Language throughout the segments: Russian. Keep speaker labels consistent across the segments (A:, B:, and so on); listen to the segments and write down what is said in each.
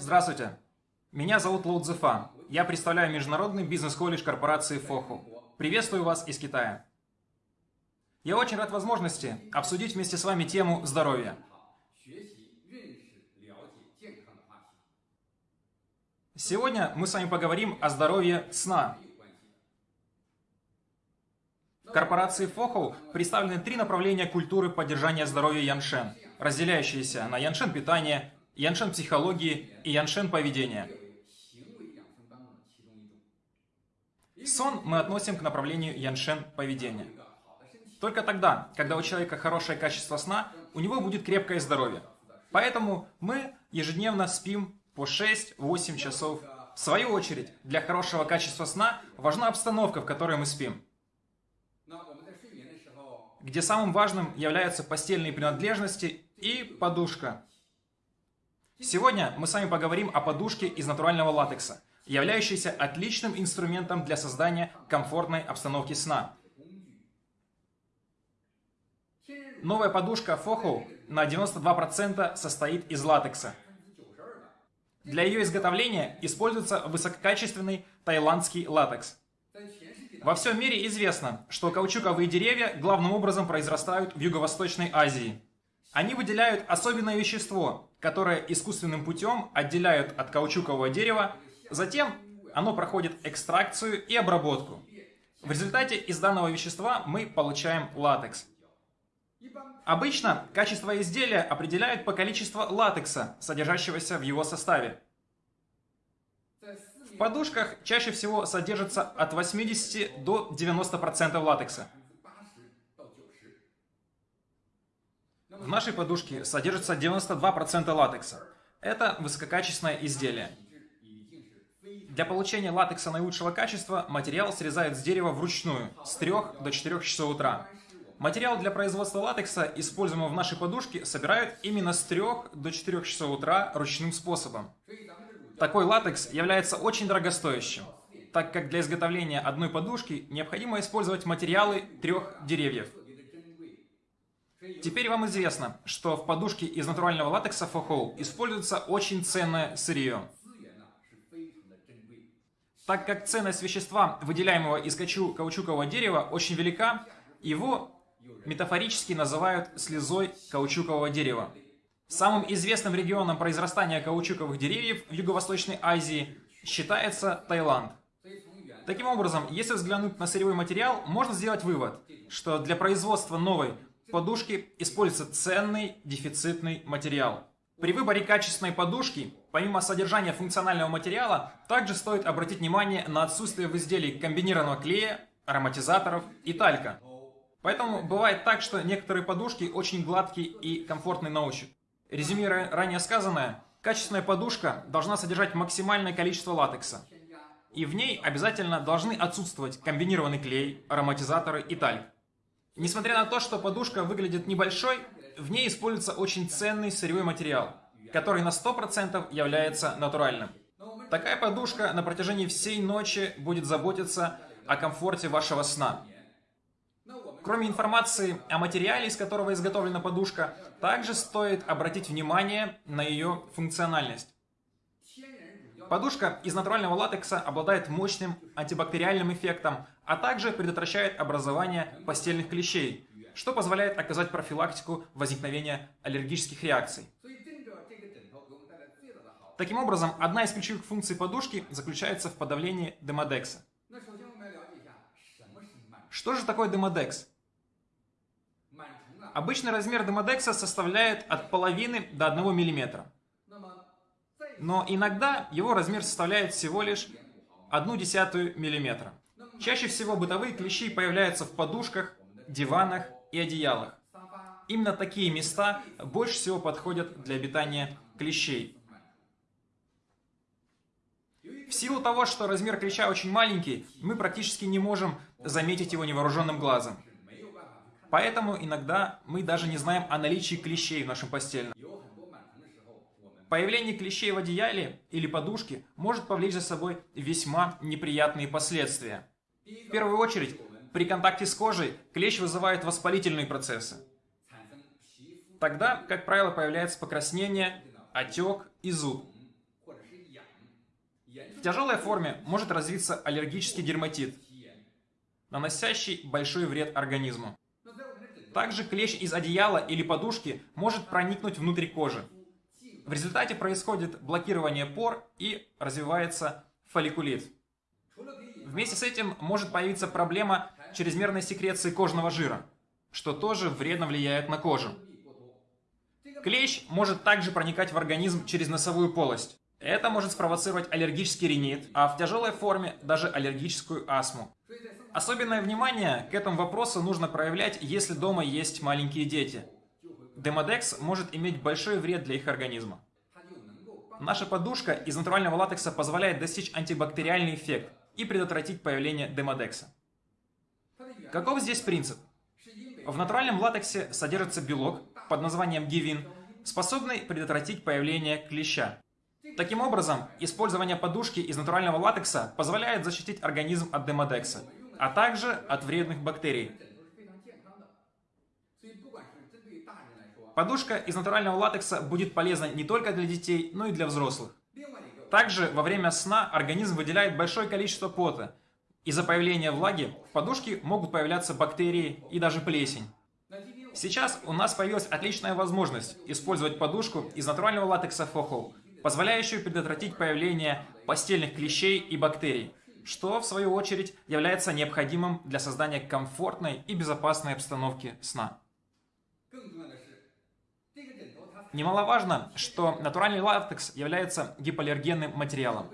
A: Здравствуйте. Меня зовут Лоу Цзефа. Я представляю международный бизнес-колледж корпорации Фоху. Приветствую вас из Китая. Я очень рад возможности обсудить вместе с вами тему здоровья. Сегодня мы с вами поговорим о здоровье сна. В корпорации Фохоу представлены три направления культуры поддержания здоровья Яншен, разделяющиеся на Яншен питания, Яншен психологии и Яншен поведения. Сон мы относим к направлению Яншен поведения. Только тогда, когда у человека хорошее качество сна, у него будет крепкое здоровье. Поэтому мы ежедневно спим по 6-8 часов. В свою очередь, для хорошего качества сна важна обстановка, в которой мы спим. Где самым важным являются постельные принадлежности и подушка. Сегодня мы с вами поговорим о подушке из натурального латекса, являющейся отличным инструментом для создания комфортной обстановки сна. Новая подушка Фоху на 92% состоит из латекса. Для ее изготовления используется высококачественный тайландский латекс. Во всем мире известно, что каучуковые деревья главным образом произрастают в Юго-Восточной Азии. Они выделяют особенное вещество, которое искусственным путем отделяют от каучукового дерева, затем оно проходит экстракцию и обработку. В результате из данного вещества мы получаем латекс. Обычно качество изделия определяют по количеству латекса, содержащегося в его составе. В подушках чаще всего содержится от 80 до 90% латекса. В нашей подушке содержится 92% латекса. Это высококачественное изделие. Для получения латекса наилучшего качества материал срезают с дерева вручную с 3 до 4 часов утра. Материал для производства латекса, используемого в нашей подушке, собирают именно с 3 до 4 часов утра ручным способом. Такой латекс является очень дорогостоящим, так как для изготовления одной подушки необходимо использовать материалы трех деревьев. Теперь вам известно, что в подушке из натурального латекса Фохол используется очень ценное сырье. Так как ценность вещества, выделяемого из каучукового дерева, очень велика, его метафорически называют слезой каучукового дерева. Самым известным регионом произрастания каучуковых деревьев в Юго-Восточной Азии считается Таиланд. Таким образом, если взглянуть на сырьевой материал, можно сделать вывод, что для производства новой подушки используется ценный дефицитный материал. При выборе качественной подушки, помимо содержания функционального материала, также стоит обратить внимание на отсутствие в изделии комбинированного клея, ароматизаторов и талька. Поэтому бывает так, что некоторые подушки очень гладкие и комфортные на ощупь. Резюмируя ранее сказанное, качественная подушка должна содержать максимальное количество латекса. И в ней обязательно должны отсутствовать комбинированный клей, ароматизаторы и тальк. Несмотря на то, что подушка выглядит небольшой, в ней используется очень ценный сырьевой материал, который на 100% является натуральным. Такая подушка на протяжении всей ночи будет заботиться о комфорте вашего сна. Кроме информации о материале, из которого изготовлена подушка, также стоит обратить внимание на ее функциональность. Подушка из натурального латекса обладает мощным антибактериальным эффектом, а также предотвращает образование постельных клещей, что позволяет оказать профилактику возникновения аллергических реакций. Таким образом, одна из ключевых функций подушки заключается в подавлении демодекса. Что же такое демодекс? Обычный размер демодекса составляет от половины до 1 мм. Но иногда его размер составляет всего лишь 1 десятую мм. Чаще всего бытовые клещи появляются в подушках, диванах и одеялах. Именно такие места больше всего подходят для обитания клещей. В силу того, что размер клеща очень маленький, мы практически не можем заметить его невооруженным глазом. Поэтому иногда мы даже не знаем о наличии клещей в нашем постельном. Появление клещей в одеяле или подушке может повлечь за собой весьма неприятные последствия. В первую очередь, при контакте с кожей клещ вызывает воспалительные процессы. Тогда, как правило, появляется покраснение, отек и зуд. В тяжелой форме может развиться аллергический дерматит, наносящий большой вред организму. Также клещ из одеяла или подушки может проникнуть внутрь кожи. В результате происходит блокирование пор и развивается фолликулит. Вместе с этим может появиться проблема чрезмерной секреции кожного жира, что тоже вредно влияет на кожу. Клещ может также проникать в организм через носовую полость. Это может спровоцировать аллергический ринит, а в тяжелой форме даже аллергическую астму. Особенное внимание к этому вопросу нужно проявлять, если дома есть маленькие дети. Демодекс может иметь большой вред для их организма. Наша подушка из натурального латекса позволяет достичь антибактериальный эффект и предотвратить появление демодекса. Каков здесь принцип? В натуральном латексе содержится белок под названием гивин, способный предотвратить появление клеща. Таким образом, использование подушки из натурального латекса позволяет защитить организм от демодекса, а также от вредных бактерий. Подушка из натурального латекса будет полезна не только для детей, но и для взрослых. Также во время сна организм выделяет большое количество пота. Из-за появления влаги в подушке могут появляться бактерии и даже плесень. Сейчас у нас появилась отличная возможность использовать подушку из натурального латекса Фохол, позволяющую предотвратить появление постельных клещей и бактерий, что, в свою очередь, является необходимым для создания комфортной и безопасной обстановки сна. Немаловажно, что натуральный латекс является гипоаллергенным материалом.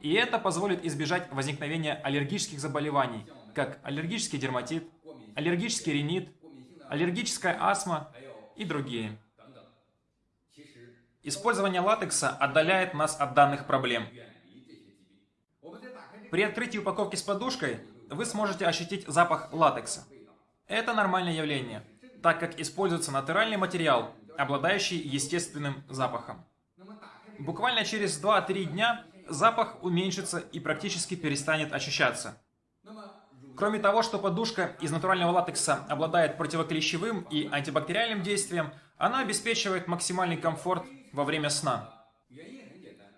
A: И это позволит избежать возникновения аллергических заболеваний, как аллергический дерматит, аллергический ринит, аллергическая астма и другие. Использование латекса отдаляет нас от данных проблем. При открытии упаковки с подушкой вы сможете ощутить запах латекса. Это нормальное явление, так как используется натуральный материал, обладающий естественным запахом. Буквально через 2-3 дня запах уменьшится и практически перестанет ощущаться. Кроме того, что подушка из натурального латекса обладает противоклещевым и антибактериальным действием, она обеспечивает максимальный комфорт во время сна.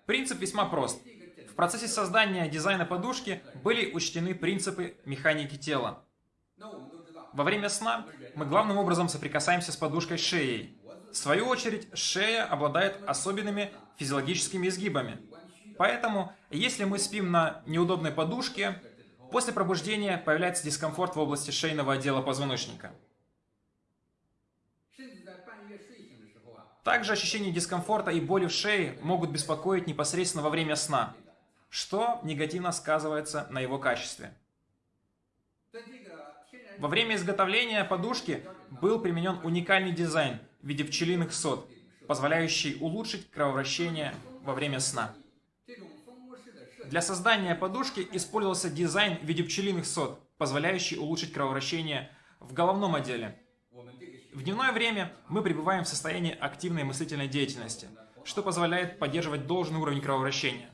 A: Принцип весьма прост. В процессе создания дизайна подушки были учтены принципы механики тела. Во время сна мы главным образом соприкасаемся с подушкой шеей, в свою очередь, шея обладает особенными физиологическими изгибами. Поэтому, если мы спим на неудобной подушке, после пробуждения появляется дискомфорт в области шейного отдела позвоночника. Также ощущение дискомфорта и боли в шее могут беспокоить непосредственно во время сна, что негативно сказывается на его качестве. Во время изготовления подушки был применен уникальный дизайн – в виде пчелиных сот, позволяющий улучшить кровообращение во время сна. Для создания подушки использовался дизайн в виде пчелиных сот, позволяющий улучшить кровообращение в головном отделе. В дневное время мы пребываем в состоянии активной мыслительной деятельности, что позволяет поддерживать должный уровень кровообращения.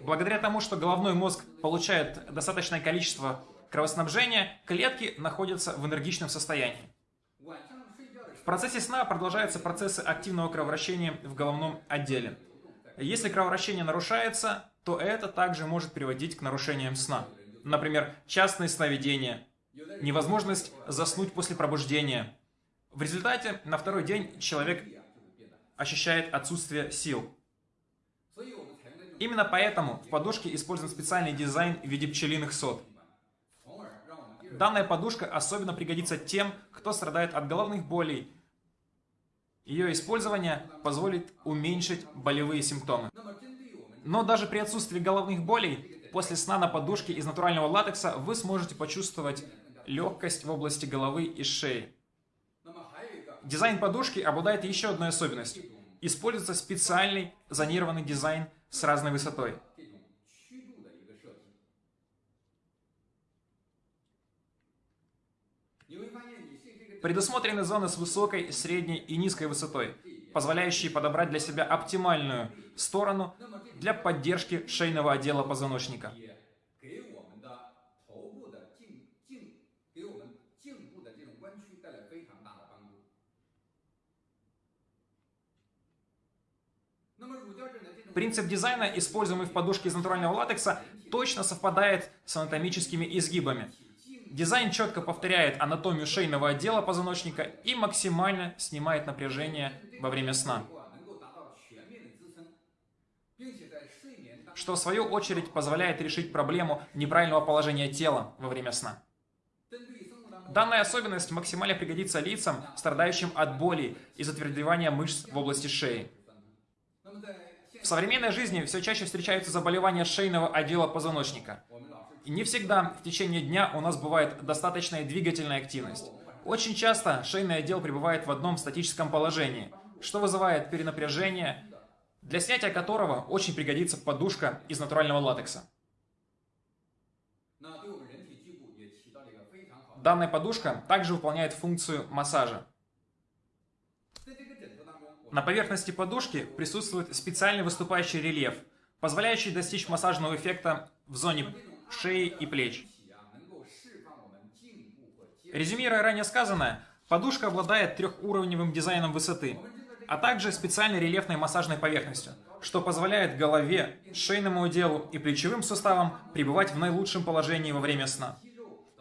A: Благодаря тому, что головной мозг получает достаточное количество кровоснабжения, клетки находятся в энергичном состоянии. В процессе сна продолжаются процессы активного кровообращения в головном отделе. Если кровообращение нарушается, то это также может приводить к нарушениям сна. Например, частные сновидения, невозможность заснуть после пробуждения. В результате на второй день человек ощущает отсутствие сил. Именно поэтому в подушке использован специальный дизайн в виде пчелиных сот. Данная подушка особенно пригодится тем, кто страдает от головных болей. Ее использование позволит уменьшить болевые симптомы. Но даже при отсутствии головных болей, после сна на подушке из натурального латекса вы сможете почувствовать легкость в области головы и шеи. Дизайн подушки обладает еще одной особенностью. Используется специальный зонированный дизайн с разной высотой. Предусмотрены зоны с высокой, средней и низкой высотой, позволяющие подобрать для себя оптимальную сторону для поддержки шейного отдела позвоночника. Принцип дизайна, используемый в подушке из натурального латекса, точно совпадает с анатомическими изгибами. Дизайн четко повторяет анатомию шейного отдела позвоночника и максимально снимает напряжение во время сна. Что в свою очередь позволяет решить проблему неправильного положения тела во время сна. Данная особенность максимально пригодится лицам, страдающим от боли и затвердевания мышц в области шеи. В современной жизни все чаще встречаются заболевания шейного отдела позвоночника. Не всегда в течение дня у нас бывает достаточная двигательная активность. Очень часто шейный отдел пребывает в одном статическом положении, что вызывает перенапряжение, для снятия которого очень пригодится подушка из натурального латекса. Данная подушка также выполняет функцию массажа. На поверхности подушки присутствует специальный выступающий рельеф, позволяющий достичь массажного эффекта в зоне шеи и плеч. Резюмируя ранее сказанное, подушка обладает трехуровневым дизайном высоты, а также специальной рельефной массажной поверхностью, что позволяет голове, шейному отделу и плечевым суставам пребывать в наилучшем положении во время сна.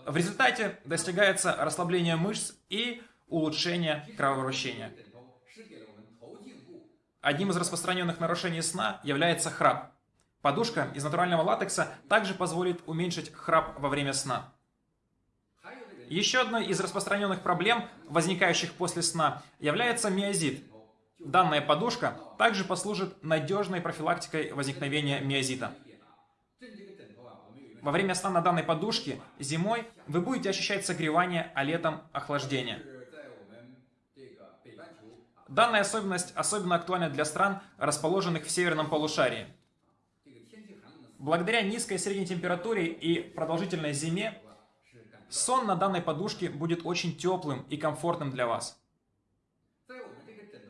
A: В результате достигается расслабление мышц и улучшение кровообращения. Одним из распространенных нарушений сна является храп. Подушка из натурального латекса также позволит уменьшить храп во время сна. Еще одной из распространенных проблем, возникающих после сна, является миозит. Данная подушка также послужит надежной профилактикой возникновения миозита. Во время сна на данной подушке зимой вы будете ощущать согревание, а летом охлаждение. Данная особенность особенно актуальна для стран, расположенных в северном полушарии. Благодаря низкой средней температуре и продолжительной зиме, сон на данной подушке будет очень теплым и комфортным для вас.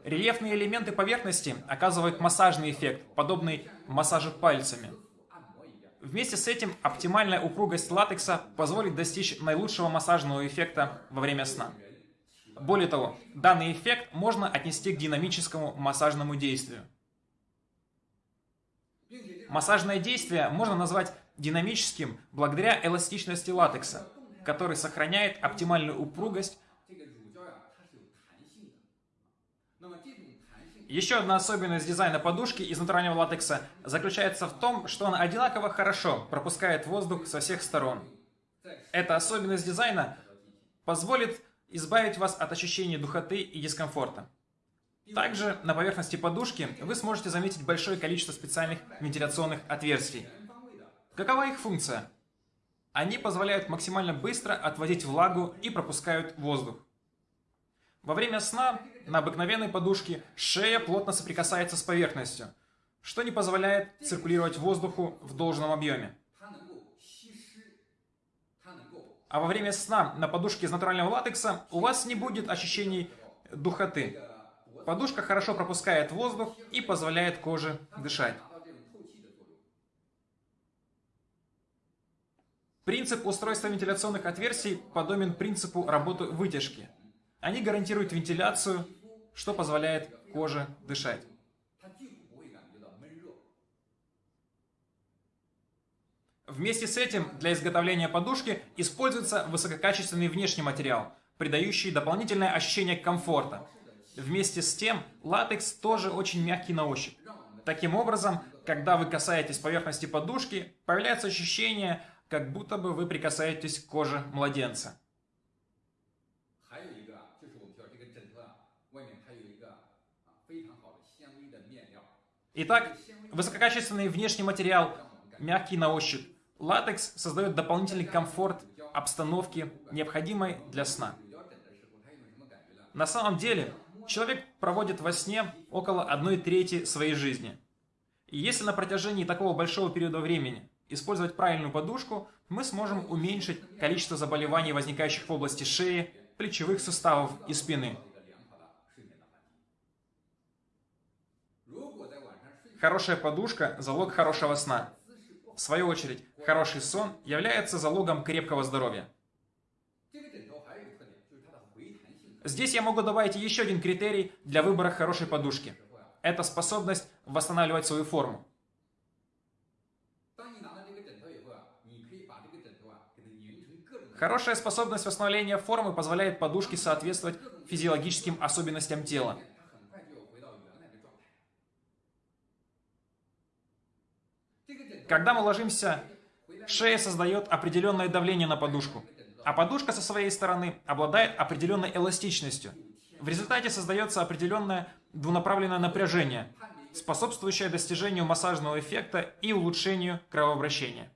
A: Рельефные элементы поверхности оказывают массажный эффект, подобный массажу пальцами. Вместе с этим оптимальная упругость латекса позволит достичь наилучшего массажного эффекта во время сна. Более того, данный эффект можно отнести к динамическому массажному действию. Массажное действие можно назвать динамическим благодаря эластичности латекса, который сохраняет оптимальную упругость. Еще одна особенность дизайна подушки из натурального латекса заключается в том, что она одинаково хорошо пропускает воздух со всех сторон. Эта особенность дизайна позволит избавить вас от ощущения духоты и дискомфорта. Также на поверхности подушки вы сможете заметить большое количество специальных вентиляционных отверстий. Какова их функция? Они позволяют максимально быстро отводить влагу и пропускают воздух. Во время сна на обыкновенной подушке шея плотно соприкасается с поверхностью, что не позволяет циркулировать воздуху в должном объеме. а во время сна на подушке из натурального латекса у вас не будет ощущений духоты. Подушка хорошо пропускает воздух и позволяет коже дышать. Принцип устройства вентиляционных отверстий подобен принципу работы вытяжки. Они гарантируют вентиляцию, что позволяет коже дышать. Вместе с этим для изготовления подушки используется высококачественный внешний материал, придающий дополнительное ощущение комфорта. Вместе с тем, латекс тоже очень мягкий на ощупь. Таким образом, когда вы касаетесь поверхности подушки, появляется ощущение, как будто бы вы прикасаетесь к коже младенца. Итак, высококачественный внешний материал, мягкий на ощупь, Латекс создает дополнительный комфорт обстановки, необходимой для сна. На самом деле, человек проводит во сне около одной трети своей жизни. И если на протяжении такого большого периода времени использовать правильную подушку, мы сможем уменьшить количество заболеваний, возникающих в области шеи, плечевых суставов и спины. Хорошая подушка – залог хорошего сна. В свою очередь, хороший сон является залогом крепкого здоровья. Здесь я могу добавить еще один критерий для выбора хорошей подушки. Это способность восстанавливать свою форму. Хорошая способность восстановления формы позволяет подушке соответствовать физиологическим особенностям тела. Когда мы ложимся, шея создает определенное давление на подушку, а подушка со своей стороны обладает определенной эластичностью. В результате создается определенное двунаправленное напряжение, способствующее достижению массажного эффекта и улучшению кровообращения.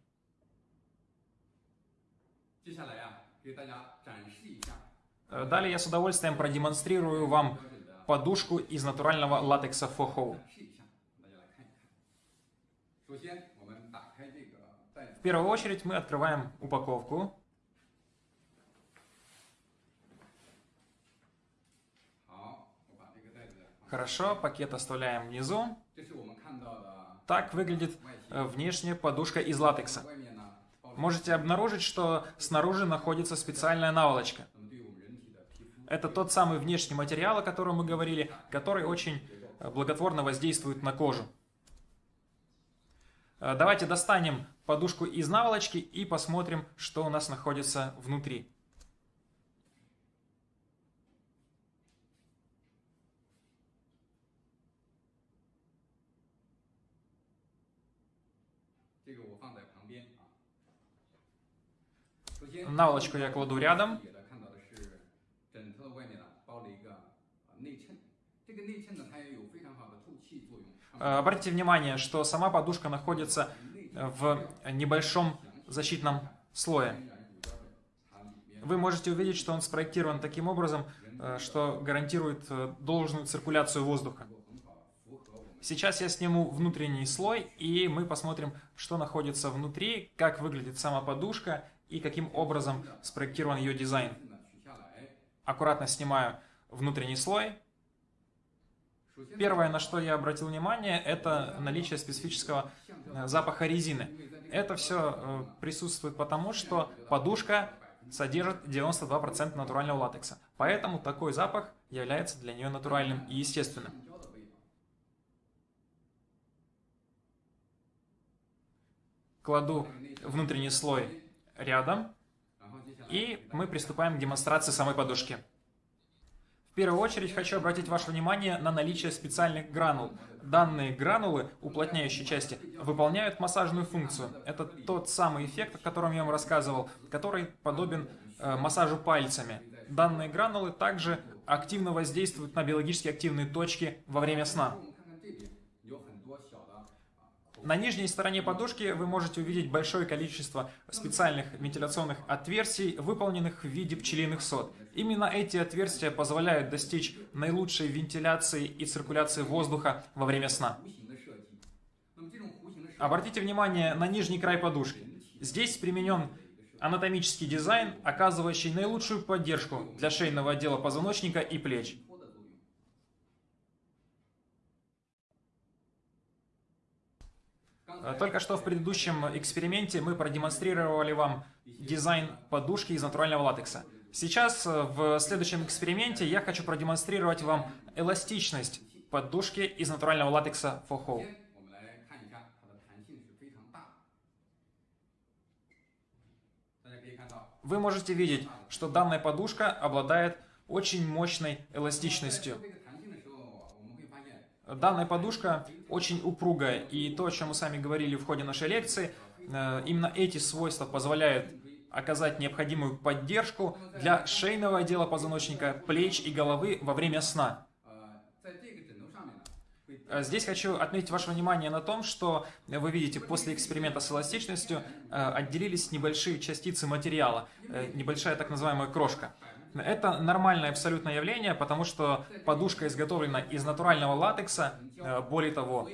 A: Далее я с удовольствием продемонстрирую вам подушку из натурального латекса Фохоу. В первую очередь мы открываем упаковку. Хорошо, пакет оставляем внизу. Так выглядит э, внешняя подушка из латекса. Можете обнаружить, что снаружи находится специальная наволочка. Это тот самый внешний материал, о котором мы говорили, который очень э, благотворно воздействует на кожу. Э, давайте достанем подушку из наволочки и посмотрим, что у нас находится внутри. Наволочку я кладу рядом. Обратите внимание, что сама подушка находится в небольшом защитном слое. Вы можете увидеть, что он спроектирован таким образом, э, что гарантирует э, должную циркуляцию воздуха. Сейчас я сниму внутренний слой, и мы посмотрим, что находится внутри, как выглядит сама подушка и каким образом спроектирован ее дизайн. Аккуратно снимаю внутренний слой. Первое, на что я обратил внимание, это наличие специфического э, запаха резины. Это все э, присутствует потому, что подушка содержит 92% натурального латекса. Поэтому такой запах является для нее натуральным и естественным. Кладу внутренний слой рядом. И мы приступаем к демонстрации самой подушки. В первую очередь хочу обратить ваше внимание на наличие специальных гранул. Данные гранулы, уплотняющие части, выполняют массажную функцию. Это тот самый эффект, о котором я вам рассказывал, который подобен э, массажу пальцами. Данные гранулы также активно воздействуют на биологически активные точки во время сна. На нижней стороне подушки вы можете увидеть большое количество специальных вентиляционных отверстий, выполненных в виде пчелиных сот. Именно эти отверстия позволяют достичь наилучшей вентиляции и циркуляции воздуха во время сна. Обратите внимание на нижний край подушки. Здесь применен анатомический дизайн, оказывающий наилучшую поддержку для шейного отдела позвоночника и плеч. Э, только что в предыдущем эксперименте мы продемонстрировали вам дизайн подушки из натурального латекса. Сейчас э, в следующем эксперименте я хочу продемонстрировать вам эластичность подушки из натурального латекса Foho. Вы можете видеть, что данная подушка обладает очень мощной эластичностью. Данная подушка очень упругая, и то, о чем мы сами говорили в ходе нашей лекции, э, именно эти свойства позволяют оказать необходимую поддержку для шейного отдела позвоночника, плеч и головы во время сна. Э, здесь хочу отметить ваше внимание на том, что вы видите, после эксперимента с эластичностью э, отделились небольшие частицы материала, небольшая так называемая крошка. Это нормальное абсолютное явление, потому что подушка изготовлена из натурального латекса. Э, более того,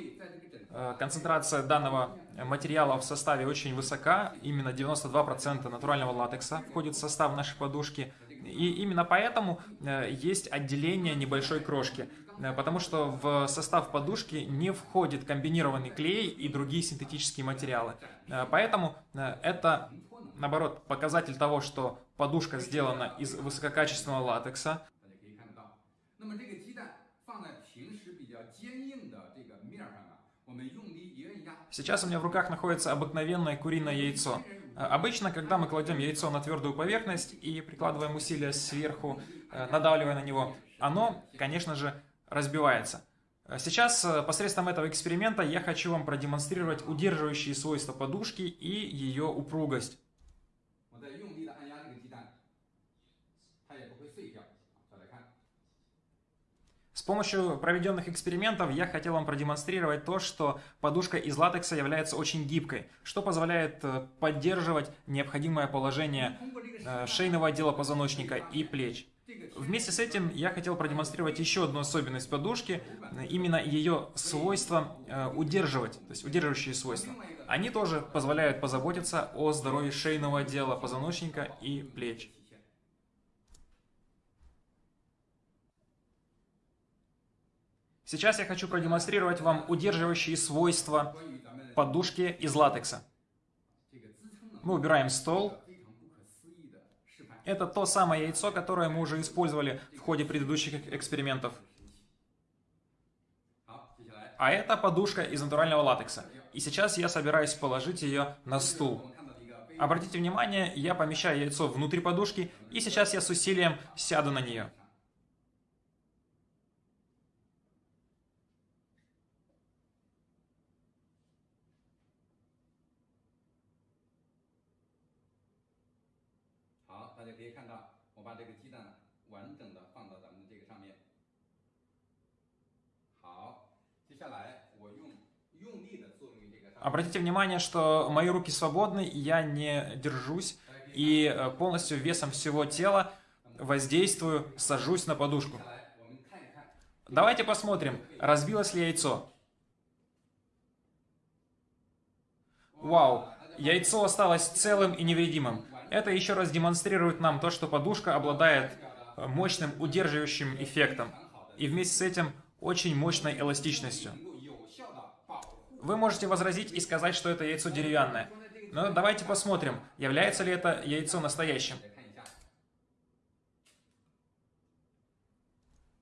A: э, концентрация данного материала в составе очень высока. Именно 92% натурального латекса входит в состав нашей подушки. И именно поэтому э, есть отделение небольшой крошки. Потому что в состав подушки не входит комбинированный клей и другие синтетические материалы. Поэтому это наоборот, показатель того, что подушка сделана из высококачественного латекса.
B: Сейчас у меня в руках находится обыкновенное куриное яйцо. Э, обычно, когда мы кладем яйцо на твердую поверхность и прикладываем усилия сверху, э, надавливая на него, оно, конечно же, разбивается. Э, сейчас посредством этого эксперимента я хочу вам продемонстрировать удерживающие свойства подушки и ее упругость. С помощью проведенных экспериментов я хотел вам продемонстрировать то, что подушка из латекса является очень гибкой, что позволяет э, поддерживать необходимое положение э, шейного отдела позвоночника и плеч. Вместе с этим я хотел продемонстрировать еще одну особенность подушки, именно ее свойства э, удерживать, то есть удерживающие свойства. Они тоже позволяют позаботиться о здоровье шейного отдела позвоночника и плеч. Сейчас я хочу продемонстрировать вам удерживающие свойства подушки из латекса. Мы убираем стол. Это то самое яйцо, которое мы уже использовали в ходе предыдущих экспериментов. А это подушка из натурального латекса. И сейчас я собираюсь положить ее на стул. Обратите внимание, я помещаю яйцо внутрь подушки, и сейчас я с усилием сяду на нее.
A: Обратите внимание, что мои руки свободны, я не держусь и э, полностью весом всего тела воздействую, сажусь на подушку. Давайте посмотрим, разбилось ли яйцо. Вау, яйцо осталось целым и невредимым. Это еще раз демонстрирует нам то, что подушка обладает э, мощным удерживающим эффектом и вместе с этим очень мощной эластичностью. Вы можете возразить и сказать, что это яйцо деревянное. Но давайте посмотрим, является ли это яйцо настоящим.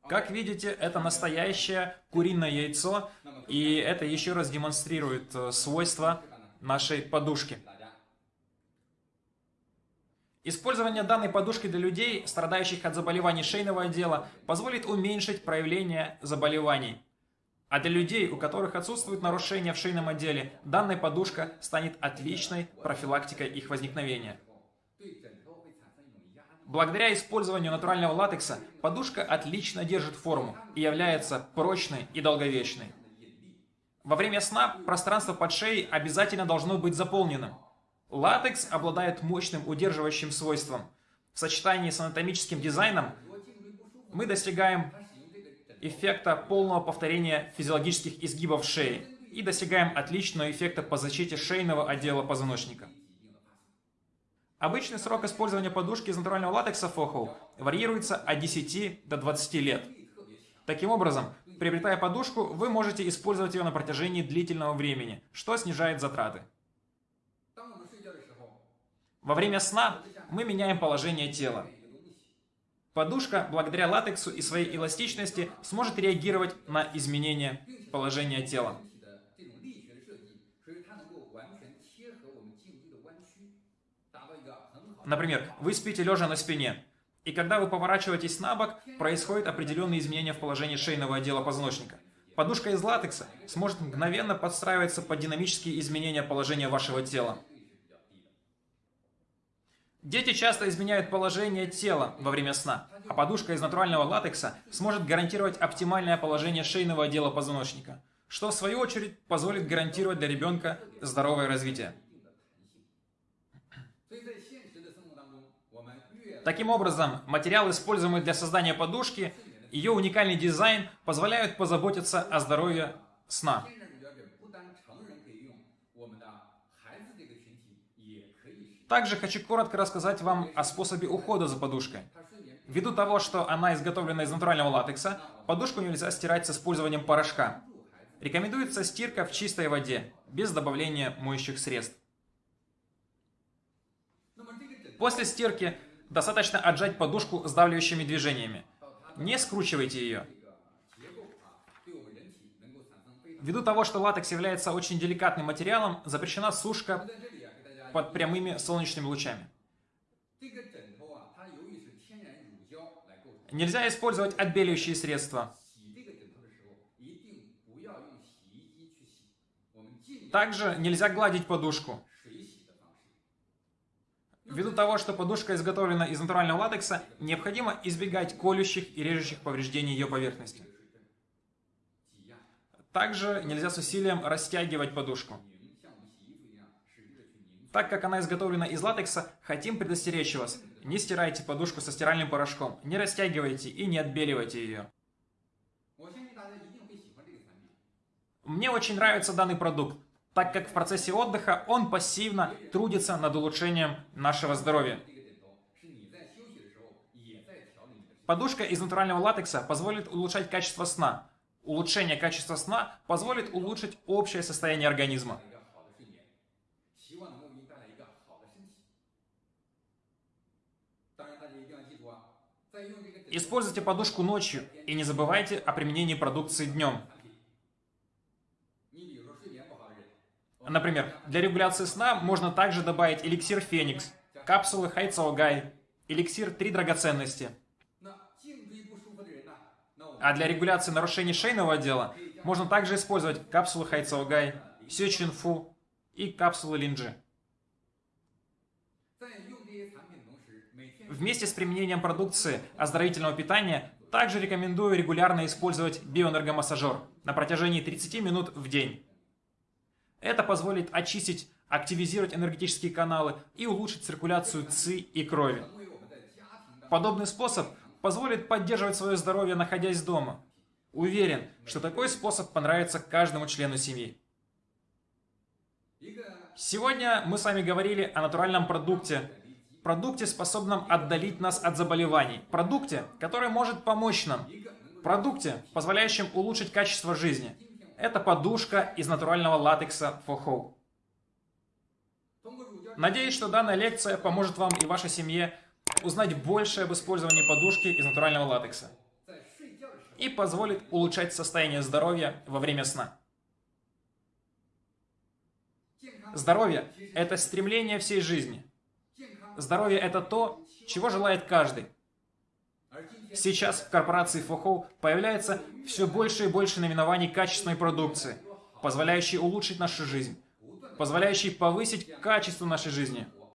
A: Как видите, это настоящее куриное яйцо, и это еще раз демонстрирует э, свойства нашей подушки. Использование данной подушки для людей, страдающих от заболеваний шейного отдела, позволит уменьшить проявление заболеваний. А для людей, у которых отсутствует нарушение в шейном отделе, данная подушка станет отличной профилактикой их возникновения. Благодаря использованию натурального латекса, подушка отлично держит форму и является прочной и долговечной. Во время сна пространство под шеей обязательно должно быть заполненным. Латекс обладает мощным удерживающим свойством. В сочетании с анатомическим дизайном мы достигаем эффекта полного повторения физиологических изгибов шеи и достигаем отличного эффекта по защите шейного отдела позвоночника. Обычный срок использования подушки из натурального латекса FOHO варьируется от 10 до 20 лет. Таким образом, приобретая подушку, вы можете использовать ее на протяжении длительного времени, что снижает затраты. Во время сна мы меняем положение тела. Подушка, благодаря латексу и своей эластичности, сможет реагировать на изменение положения тела. Например, вы спите лежа на спине, и когда вы поворачиваетесь на бок, происходит определенные изменения в положении шейного отдела позвоночника. Подушка из латекса сможет мгновенно подстраиваться под динамические изменения положения вашего тела. Дети часто изменяют положение тела во время сна, а подушка из натурального латекса сможет гарантировать оптимальное положение шейного отдела позвоночника, что в свою очередь позволит гарантировать для ребенка здоровое развитие. Таким образом, материал, используемый для создания подушки, ее уникальный дизайн позволяют позаботиться о здоровье сна. Также хочу коротко рассказать вам о способе ухода за подушкой. Ввиду того, что она изготовлена из натурального латекса, подушку нельзя стирать с использованием порошка. Рекомендуется стирка в чистой воде, без добавления моющих средств. После стирки достаточно отжать подушку сдавливающими движениями. Не скручивайте ее. Ввиду того, что латекс является очень деликатным материалом, запрещена сушка под прямыми солнечными лучами. Нельзя использовать отбеливающие средства. Также нельзя гладить подушку. Ввиду того, что подушка изготовлена из натурального латекса, необходимо избегать колющих и режущих повреждений ее поверхности. Также нельзя с усилием растягивать подушку. Так как она изготовлена из латекса, хотим предостеречь вас. Не стирайте подушку со стиральным порошком, не растягивайте и не отбеливайте ее. Мне очень нравится данный продукт, так как в процессе отдыха он пассивно трудится над улучшением нашего здоровья. Подушка из натурального латекса позволит улучшать качество сна. Улучшение качества сна позволит улучшить общее состояние организма. Используйте подушку ночью и не забывайте о применении продукции днем. Например, для регуляции сна можно также добавить эликсир Феникс, капсулы Хайцаогай, эликсир Три драгоценности. А для регуляции нарушений шейного отдела можно также использовать капсулы Хайцаогай, Сечинфу и капсулы Линджи. Вместе с применением продукции оздоровительного питания также рекомендую регулярно использовать биоэнергомассажер на протяжении 30 минут в день. Это позволит очистить, активизировать энергетические каналы и улучшить циркуляцию ЦИ и крови. Подобный способ позволит поддерживать свое здоровье, находясь дома. Уверен, что такой способ понравится каждому члену семьи. Сегодня мы с вами говорили о натуральном продукте, продукте, способном отдалить нас от заболеваний, продукте, который может помочь нам, продукте, позволяющем улучшить качество жизни. Это подушка из натурального латекса
B: For Hope.
A: Надеюсь, что данная лекция поможет вам и вашей семье узнать больше об использовании подушки из натурального латекса и позволит улучшать состояние здоровья во время сна. Здоровье – это стремление всей жизни – Здоровье – это то, чего желает каждый. Сейчас в корпорации Фохоу появляется все больше и больше наименований качественной продукции, позволяющей улучшить нашу жизнь, позволяющей повысить качество нашей жизни –